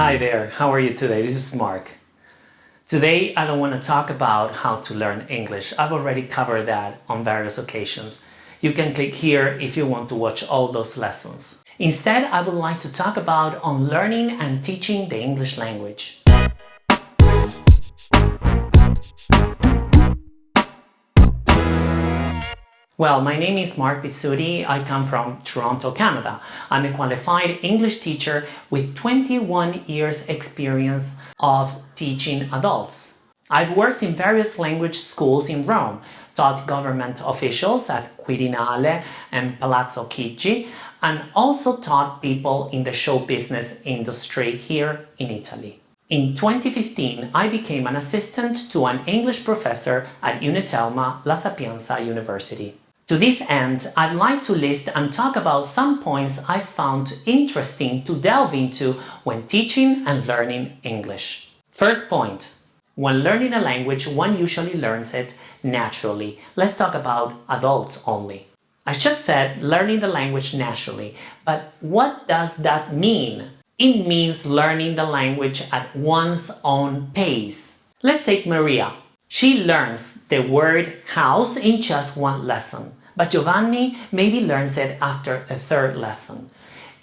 Hi there, how are you today? This is Mark. Today I don't want to talk about how to learn English. I've already covered that on various occasions. You can click here if you want to watch all those lessons. Instead, I would like to talk about on learning and teaching the English language. Well, my name is Mark Pizzuti. I come from Toronto, Canada. I'm a qualified English teacher with 21 years experience of teaching adults. I've worked in various language schools in Rome, taught government officials at Quirinale and Palazzo Chigi, and also taught people in the show business industry here in Italy. In 2015, I became an assistant to an English professor at Unitelma La Sapienza University. To this end, I'd like to list and talk about some points I found interesting to delve into when teaching and learning English. First point. When learning a language, one usually learns it naturally. Let's talk about adults only. I just said learning the language naturally, but what does that mean? It means learning the language at one's own pace. Let's take Maria. She learns the word house in just one lesson but Giovanni maybe learns it after a third lesson.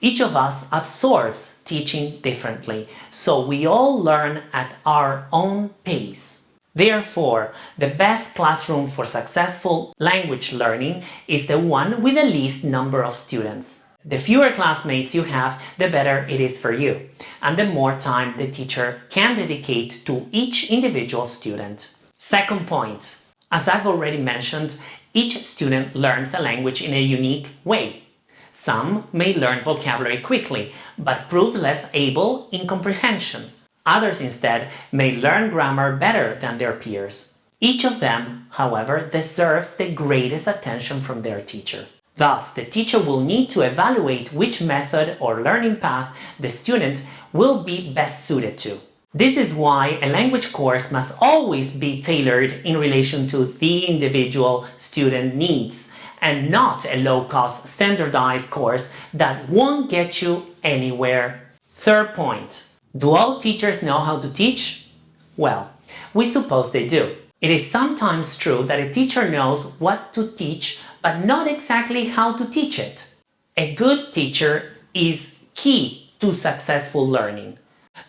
Each of us absorbs teaching differently, so we all learn at our own pace. Therefore, the best classroom for successful language learning is the one with the least number of students. The fewer classmates you have, the better it is for you, and the more time the teacher can dedicate to each individual student. Second point, as I've already mentioned, each student learns a language in a unique way. Some may learn vocabulary quickly, but prove less able in comprehension. Others instead may learn grammar better than their peers. Each of them, however, deserves the greatest attention from their teacher. Thus, the teacher will need to evaluate which method or learning path the student will be best suited to. This is why a language course must always be tailored in relation to the individual student needs and not a low-cost standardized course that won't get you anywhere. Third point. Do all teachers know how to teach? Well, we suppose they do. It is sometimes true that a teacher knows what to teach but not exactly how to teach it. A good teacher is key to successful learning.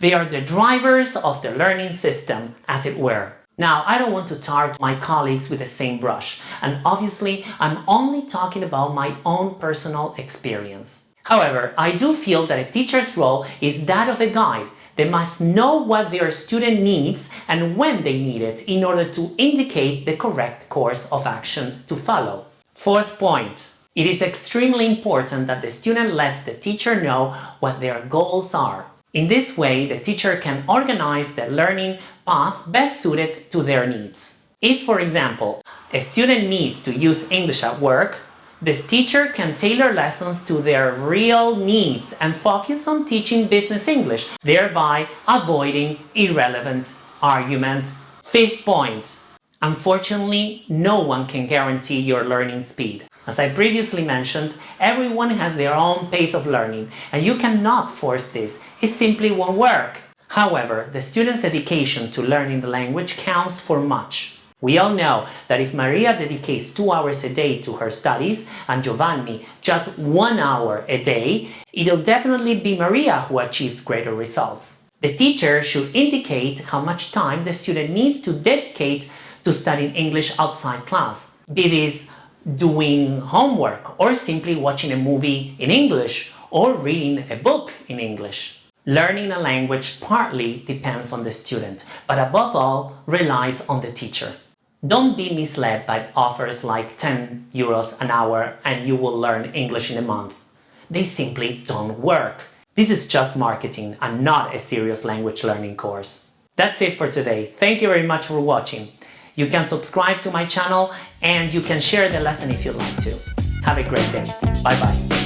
They are the drivers of the learning system, as it were. Now, I don't want to tar my colleagues with the same brush, and obviously I'm only talking about my own personal experience. However, I do feel that a teacher's role is that of a guide. They must know what their student needs and when they need it in order to indicate the correct course of action to follow. Fourth point. It is extremely important that the student lets the teacher know what their goals are. In this way, the teacher can organize the learning path best suited to their needs. If, for example, a student needs to use English at work, this teacher can tailor lessons to their real needs and focus on teaching business English, thereby avoiding irrelevant arguments. Fifth point. Unfortunately, no one can guarantee your learning speed. As I previously mentioned, everyone has their own pace of learning and you cannot force this, it simply won't work. However, the student's dedication to learning the language counts for much. We all know that if Maria dedicates two hours a day to her studies and Giovanni just one hour a day, it'll definitely be Maria who achieves greater results. The teacher should indicate how much time the student needs to dedicate to studying English outside class, be this doing homework or simply watching a movie in English or reading a book in English. Learning a language partly depends on the student, but above all relies on the teacher. Don't be misled by offers like 10 euros an hour and you will learn English in a month. They simply don't work. This is just marketing and not a serious language learning course. That's it for today. Thank you very much for watching. You can subscribe to my channel and you can share the lesson if you'd like to. Have a great day. Bye bye.